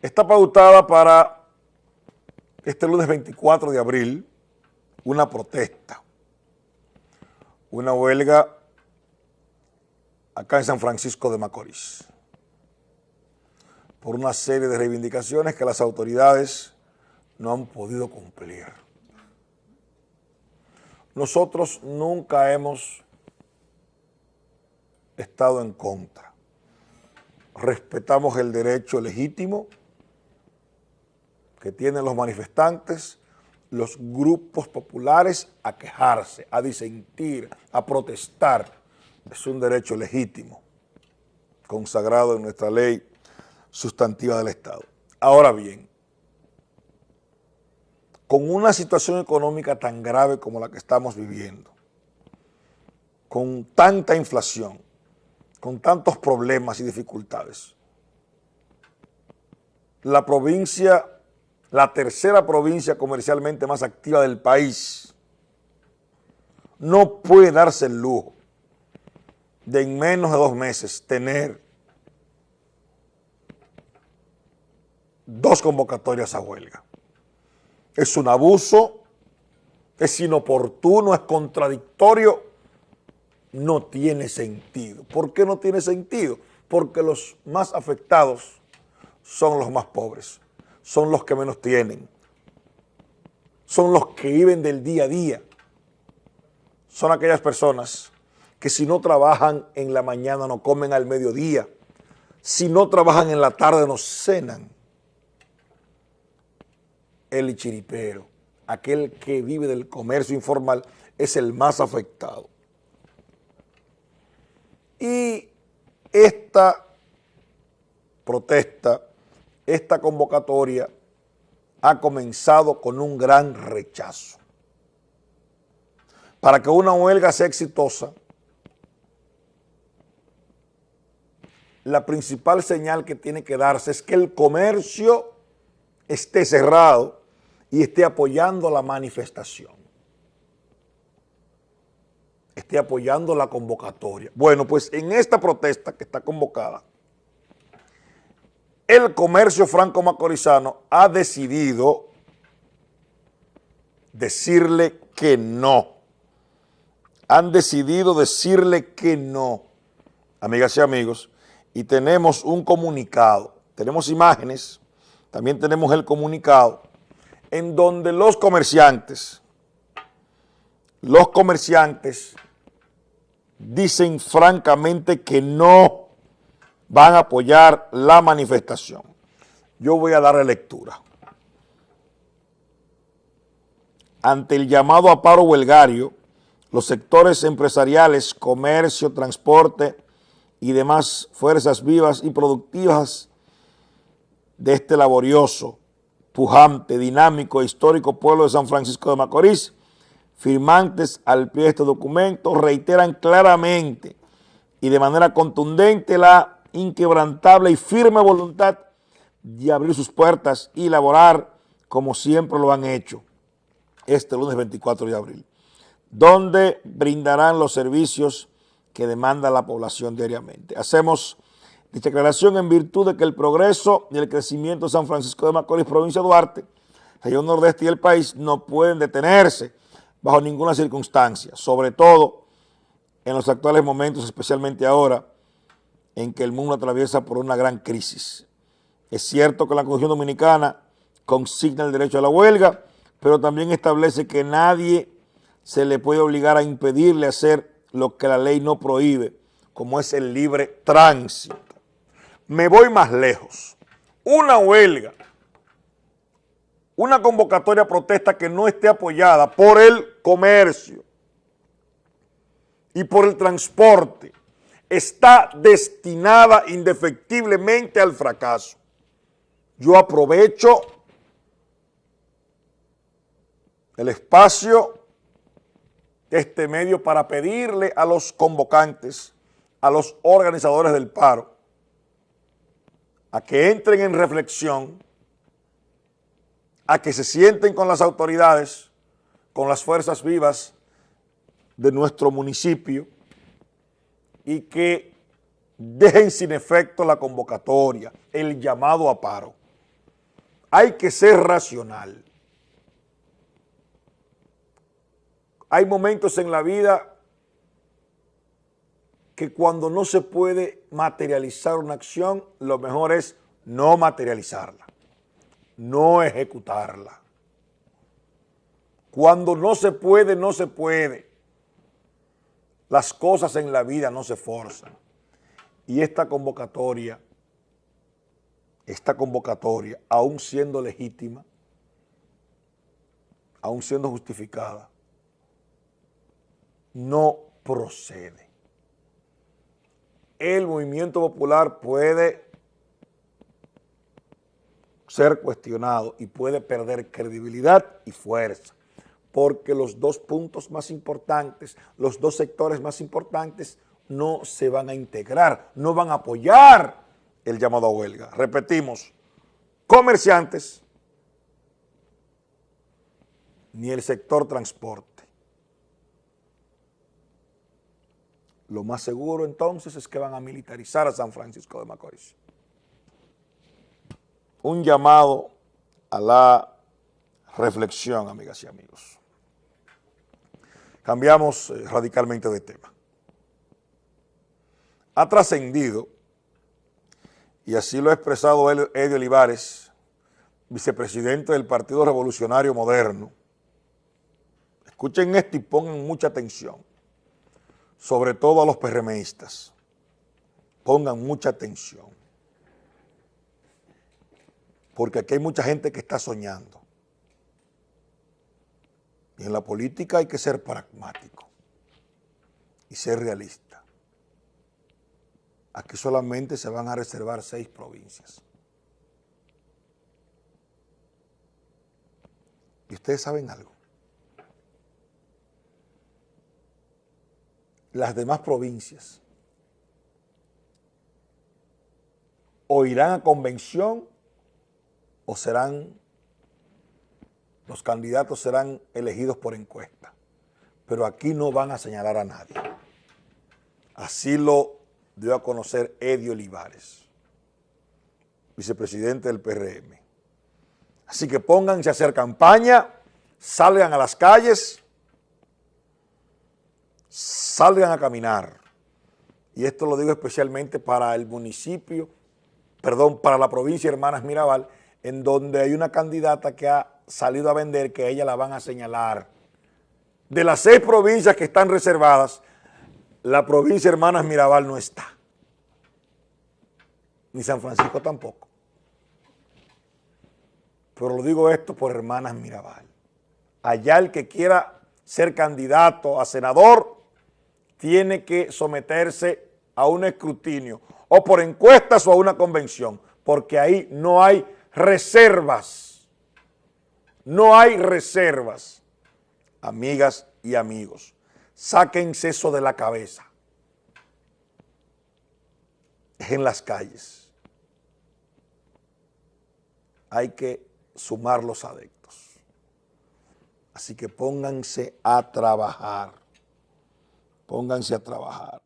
Está pautada para este lunes 24 de abril una protesta, una huelga acá en San Francisco de Macorís por una serie de reivindicaciones que las autoridades no han podido cumplir. Nosotros nunca hemos estado en contra. Respetamos el derecho legítimo que tienen los manifestantes, los grupos populares a quejarse, a disentir, a protestar. Es un derecho legítimo, consagrado en nuestra ley sustantiva del Estado. Ahora bien, con una situación económica tan grave como la que estamos viviendo, con tanta inflación, con tantos problemas y dificultades, la provincia la tercera provincia comercialmente más activa del país, no puede darse el lujo de en menos de dos meses tener dos convocatorias a huelga. Es un abuso, es inoportuno, es contradictorio, no tiene sentido. ¿Por qué no tiene sentido? Porque los más afectados son los más pobres son los que menos tienen, son los que viven del día a día, son aquellas personas que si no trabajan en la mañana no comen al mediodía, si no trabajan en la tarde no cenan. El chiripero, aquel que vive del comercio informal, es el más afectado. Y esta protesta esta convocatoria ha comenzado con un gran rechazo. Para que una huelga sea exitosa, la principal señal que tiene que darse es que el comercio esté cerrado y esté apoyando la manifestación. Esté apoyando la convocatoria. Bueno, pues en esta protesta que está convocada, el comercio franco-macorizano ha decidido decirle que no. Han decidido decirle que no, amigas y amigos, y tenemos un comunicado, tenemos imágenes, también tenemos el comunicado, en donde los comerciantes, los comerciantes dicen francamente que no van a apoyar la manifestación. Yo voy a darle lectura. Ante el llamado a paro huelgario, los sectores empresariales, comercio, transporte y demás fuerzas vivas y productivas de este laborioso, pujante, dinámico e histórico pueblo de San Francisco de Macorís, firmantes al pie de este documento, reiteran claramente y de manera contundente la inquebrantable y firme voluntad de abrir sus puertas y laborar como siempre lo han hecho este lunes 24 de abril, donde brindarán los servicios que demanda la población diariamente. Hacemos dicha declaración en virtud de que el progreso y el crecimiento de San Francisco de Macorís, provincia de Duarte, región nordeste y el país no pueden detenerse bajo ninguna circunstancia, sobre todo en los actuales momentos, especialmente ahora, en que el mundo atraviesa por una gran crisis. Es cierto que la Constitución Dominicana consigna el derecho a la huelga, pero también establece que nadie se le puede obligar a impedirle hacer lo que la ley no prohíbe, como es el libre tránsito. Me voy más lejos. Una huelga, una convocatoria a protesta que no esté apoyada por el comercio y por el transporte, está destinada indefectiblemente al fracaso. Yo aprovecho el espacio de este medio para pedirle a los convocantes, a los organizadores del paro, a que entren en reflexión, a que se sienten con las autoridades, con las fuerzas vivas de nuestro municipio, y que dejen sin efecto la convocatoria, el llamado a paro. hay que ser racional. Hay momentos en la vida que cuando no se puede materializar una acción, lo mejor es no materializarla, no ejecutarla. Cuando no se puede, no se puede. Las cosas en la vida no se forzan. Y esta convocatoria, esta convocatoria, aún siendo legítima, aún siendo justificada, no procede. El movimiento popular puede ser cuestionado y puede perder credibilidad y fuerza, porque los dos puntos más importantes, los dos sectores más importantes no se van a integrar, no van a apoyar el llamado a huelga. Repetimos, comerciantes ni el sector transporte. Lo más seguro entonces es que van a militarizar a San Francisco de Macorís. Un llamado a la reflexión, amigas y amigos. Cambiamos eh, radicalmente de tema. Ha trascendido, y así lo ha expresado Edio Olivares, vicepresidente del Partido Revolucionario Moderno. Escuchen esto y pongan mucha atención sobre todo a los PRMistas, pongan mucha atención, porque aquí hay mucha gente que está soñando. Y en la política hay que ser pragmático y ser realista. Aquí solamente se van a reservar seis provincias. ¿Y ustedes saben algo? las demás provincias o irán a convención o serán, los candidatos serán elegidos por encuesta. Pero aquí no van a señalar a nadie. Así lo dio a conocer Edio Olivares, vicepresidente del PRM. Así que pónganse a hacer campaña, salgan a las calles, salgan a caminar. Y esto lo digo especialmente para el municipio, perdón, para la provincia de Hermanas Mirabal, en donde hay una candidata que ha salido a vender que ella la van a señalar. De las seis provincias que están reservadas, la provincia Hermanas Mirabal no está. Ni San Francisco tampoco. Pero lo digo esto por Hermanas Mirabal. Allá el que quiera ser candidato a senador, tiene que someterse a un escrutinio o por encuestas o a una convención, porque ahí no hay reservas. No hay reservas. Amigas y amigos, sáquense eso de la cabeza. En las calles. Hay que sumar los adeptos. Así que pónganse a trabajar pónganse a trabajar.